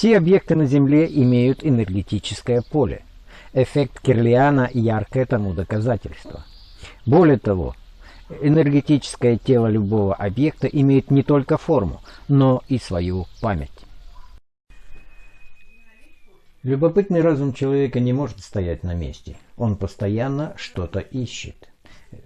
Все объекты на Земле имеют энергетическое поле. Эффект Кирлиана – яркое тому доказательство. Более того, энергетическое тело любого объекта имеет не только форму, но и свою память. Любопытный разум человека не может стоять на месте. Он постоянно что-то ищет.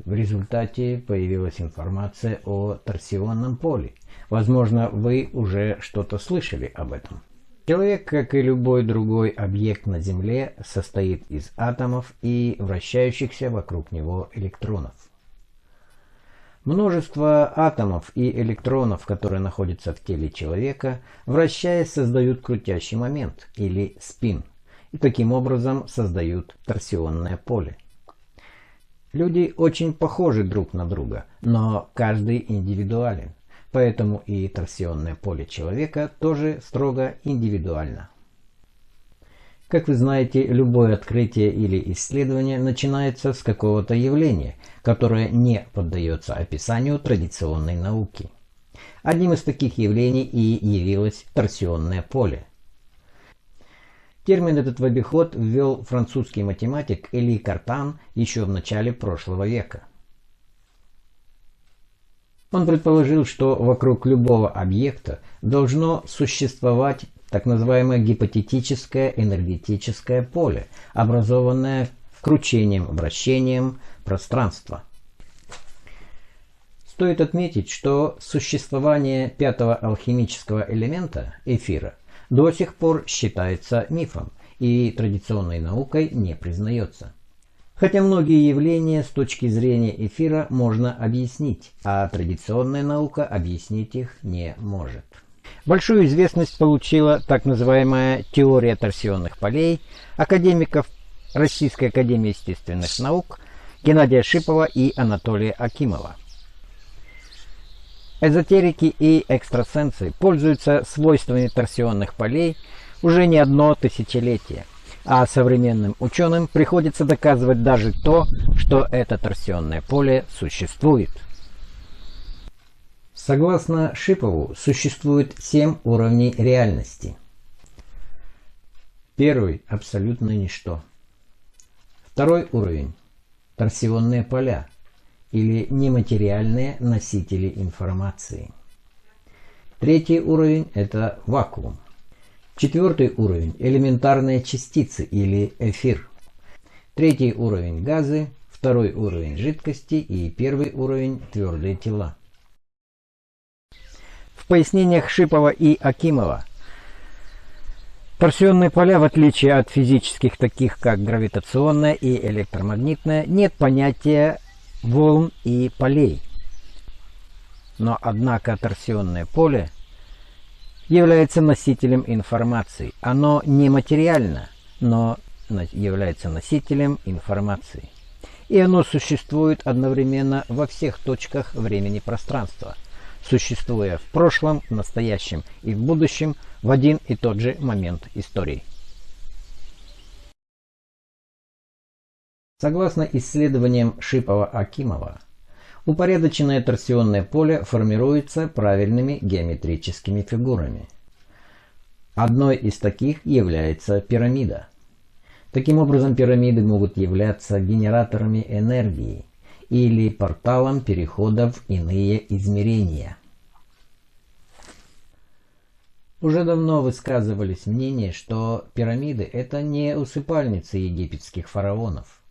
В результате появилась информация о торсионном поле. Возможно, вы уже что-то слышали об этом. Человек, как и любой другой объект на Земле, состоит из атомов и вращающихся вокруг него электронов. Множество атомов и электронов, которые находятся в теле человека, вращаясь, создают крутящий момент или спин, и таким образом создают торсионное поле. Люди очень похожи друг на друга, но каждый индивидуален, поэтому и торсионное поле человека тоже строго индивидуально. Как вы знаете, любое открытие или исследование начинается с какого-то явления, которое не поддается описанию традиционной науки. Одним из таких явлений и явилось торсионное поле. Термин этот в обиход ввел французский математик Эли Картан еще в начале прошлого века. Он предположил, что вокруг любого объекта должно существовать так называемое гипотетическое энергетическое поле, образованное кручением-вращением пространства. Стоит отметить, что существование пятого алхимического элемента, эфира, до сих пор считается мифом и традиционной наукой не признается. Хотя многие явления с точки зрения эфира можно объяснить, а традиционная наука объяснить их не может. Большую известность получила так называемая теория торсионных полей академиков Российской академии естественных наук Геннадия Шипова и Анатолия Акимова. Эзотерики и экстрасенсы пользуются свойствами торсионных полей уже не одно тысячелетие, а современным ученым приходится доказывать даже то, что это торсионное поле существует. Согласно Шипову, существует семь уровней реальности. Первый – абсолютно ничто. Второй уровень – торсионные поля или нематериальные носители информации. Третий уровень – это вакуум. Четвертый уровень – элементарные частицы или эфир. Третий уровень – газы, второй уровень – жидкости и первый уровень – твердые тела. В пояснениях Шипова и Акимова торсионные поля, в отличие от физических, таких как гравитационное и электромагнитное, нет понятия волн и полей. Но однако торсионное поле является носителем информации. Оно не материально, но является носителем информации. И оно существует одновременно во всех точках времени-пространства – существуя в прошлом, настоящем и в будущем в один и тот же момент истории. Согласно исследованиям Шипова-Акимова, упорядоченное торсионное поле формируется правильными геометрическими фигурами. Одной из таких является пирамида. Таким образом, пирамиды могут являться генераторами энергии – или порталом перехода в иные измерения. Уже давно высказывались мнения, что пирамиды – это не усыпальницы египетских фараонов,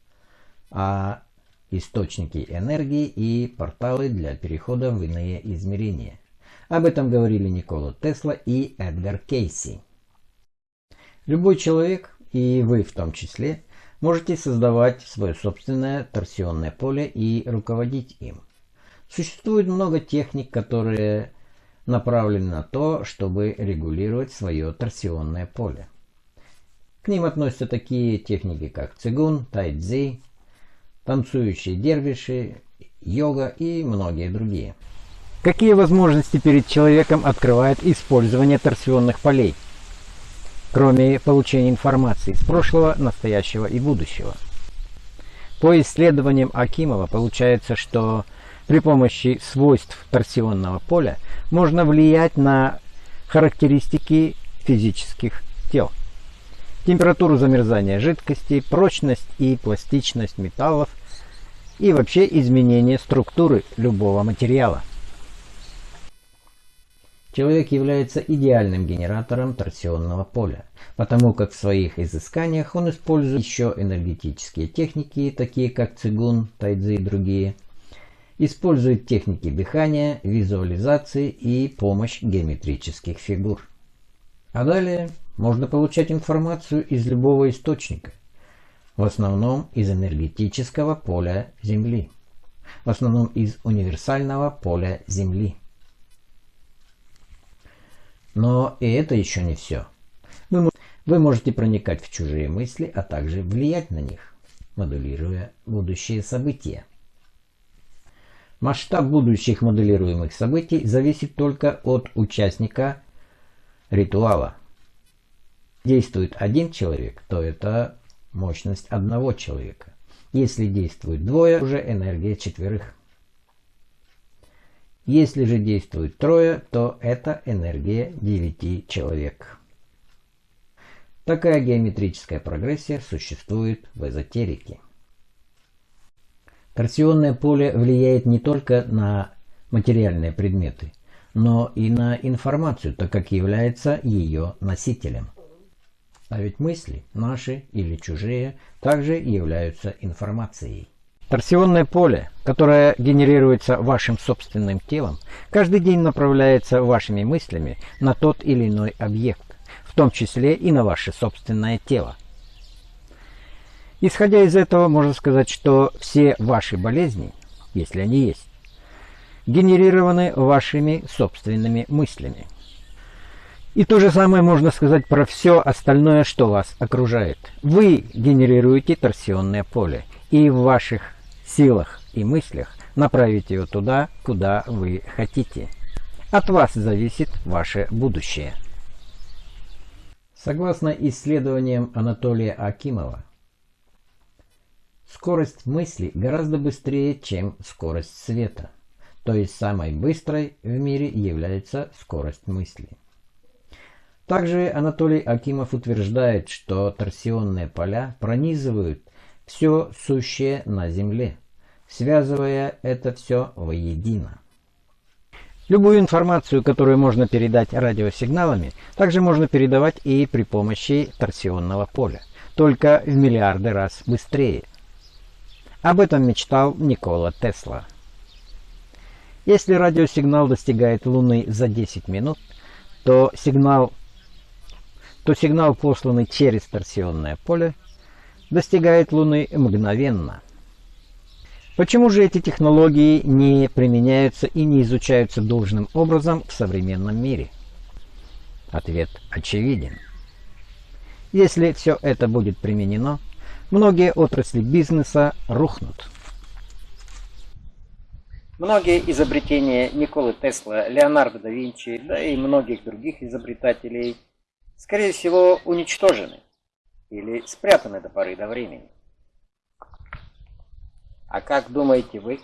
а источники энергии и порталы для перехода в иные измерения. Об этом говорили Никола Тесла и Эдгар Кейси. Любой человек, и вы в том числе, Можете создавать свое собственное торсионное поле и руководить им. Существует много техник, которые направлены на то, чтобы регулировать свое торсионное поле. К ним относятся такие техники, как цигун, тайцзи, танцующие дервиши, йога и многие другие. Какие возможности перед человеком открывает использование торсионных полей? кроме получения информации из прошлого, настоящего и будущего. По исследованиям Акимова получается, что при помощи свойств торсионного поля можно влиять на характеристики физических тел. Температуру замерзания жидкостей, прочность и пластичность металлов и вообще изменение структуры любого материала. Человек является идеальным генератором торсионного поля, потому как в своих изысканиях он использует еще энергетические техники, такие как цигун, тайцзи и другие, использует техники дыхания, визуализации и помощь геометрических фигур. А далее можно получать информацию из любого источника, в основном из энергетического поля Земли, в основном из универсального поля Земли. Но и это еще не все. Вы, вы можете проникать в чужие мысли, а также влиять на них, моделируя будущие события. Масштаб будущих моделируемых событий зависит только от участника ритуала. Действует один человек, то это мощность одного человека. Если действует двое, уже энергия четверых. Если же действует трое, то это энергия девяти человек. Такая геометрическая прогрессия существует в эзотерике. Торсионное поле влияет не только на материальные предметы, но и на информацию, так как является ее носителем. А ведь мысли, наши или чужие, также являются информацией. Торсионное поле, которое генерируется вашим собственным телом, каждый день направляется вашими мыслями на тот или иной объект, в том числе и на ваше собственное тело. Исходя из этого, можно сказать, что все ваши болезни, если они есть, генерированы вашими собственными мыслями. И то же самое можно сказать про все остальное, что вас окружает. Вы генерируете торсионное поле, и в ваших силах и мыслях направить его туда, куда вы хотите. От вас зависит ваше будущее. Согласно исследованиям Анатолия Акимова, скорость мысли гораздо быстрее, чем скорость света. То есть самой быстрой в мире является скорость мысли. Также Анатолий Акимов утверждает, что торсионные поля пронизывают все сущее на Земле, связывая это все воедино. Любую информацию, которую можно передать радиосигналами, также можно передавать и при помощи торсионного поля, только в миллиарды раз быстрее. Об этом мечтал Никола Тесла. Если радиосигнал достигает Луны за 10 минут, то сигнал то сигнал, посланный через торсионное поле, достигает Луны мгновенно. Почему же эти технологии не применяются и не изучаются должным образом в современном мире? Ответ очевиден. Если все это будет применено, многие отрасли бизнеса рухнут. Многие изобретения Николы Тесла, Леонардо да Винчи, да и многих других изобретателей – скорее всего, уничтожены или спрятаны до поры до времени. А как думаете вы?